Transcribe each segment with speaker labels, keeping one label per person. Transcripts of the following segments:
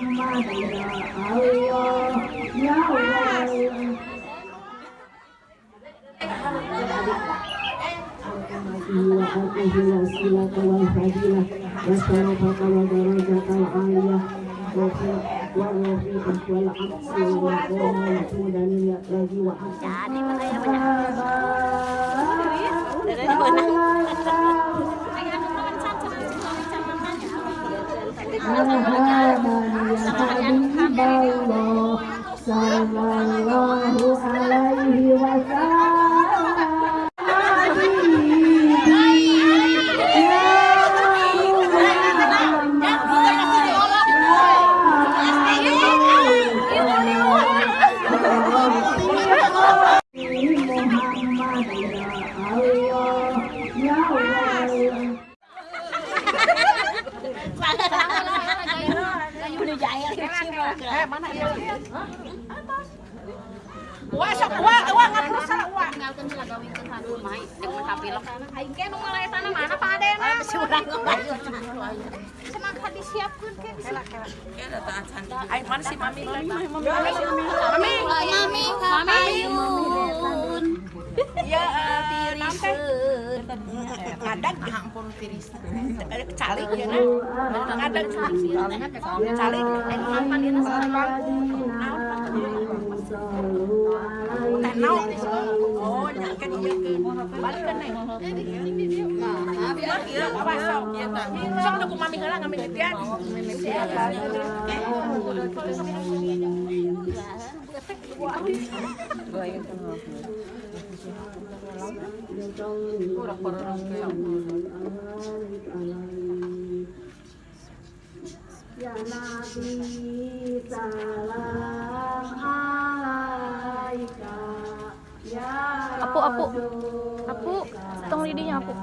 Speaker 1: Muhammad ya Allah ya Allah وآته الوسيلة والفضيلة والشرفة ودرجة العالية والرفيق والعكس والمقام والحمد لله Sallallahu
Speaker 2: Wah, sok wah, wah ngapus salah. Wah.
Speaker 3: tinggalkan sila gawin ke satu. Mai yang makapilok aing ke nu malay tanah mana Pak? Ade na surang senang ka disiapkeun ke
Speaker 2: Aing mana si mami? Mami, mami,
Speaker 3: mami mami kapayun
Speaker 2: Ya, eh? Ngadeg ah ampun tiris. Eh, Calik ya na. Ngadeg calik. Eh, apa dia titian.
Speaker 1: Ya Nabi salam
Speaker 4: Apu, apu. Apu, tong lidinya apu.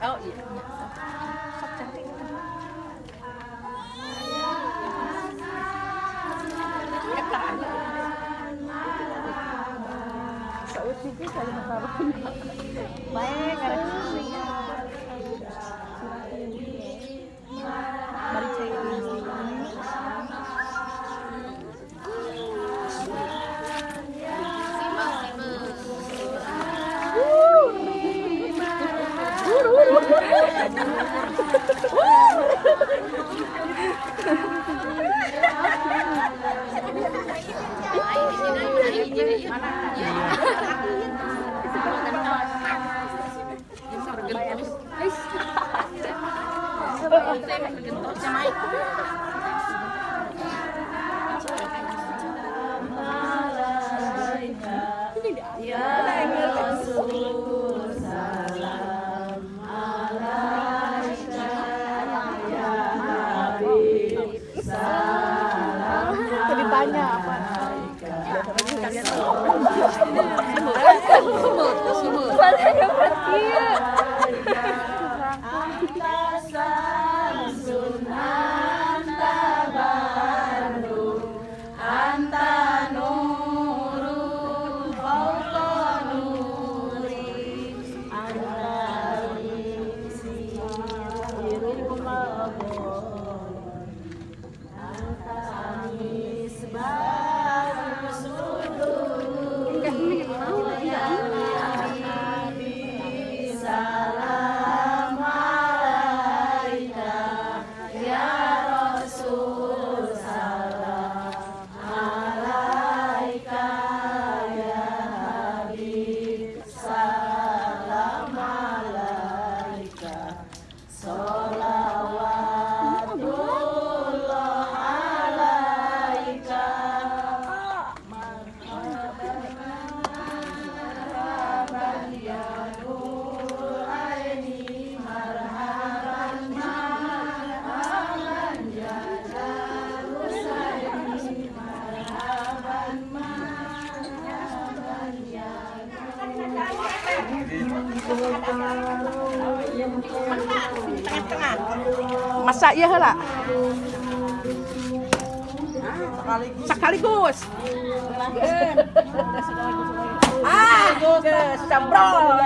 Speaker 2: Oh, iya. Sok cantik.
Speaker 3: Sa uti ko
Speaker 2: sa mga tao.
Speaker 4: Baik, ada と
Speaker 1: っても邪魔い。
Speaker 2: Tengah-tengah masak ya lah sekaligus. Ah geus cabrol